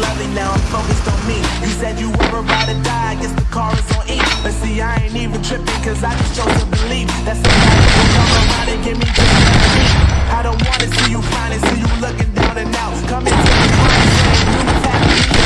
loving, now I'm focused on me. You said you were about to die, I guess the car is on E. But see, I ain't even tripping, cause I just chose to believe. That somebody will come around and give me just what I I don't wanna see you finally see you looking down and out. Coming to the crying, saying, you tapping me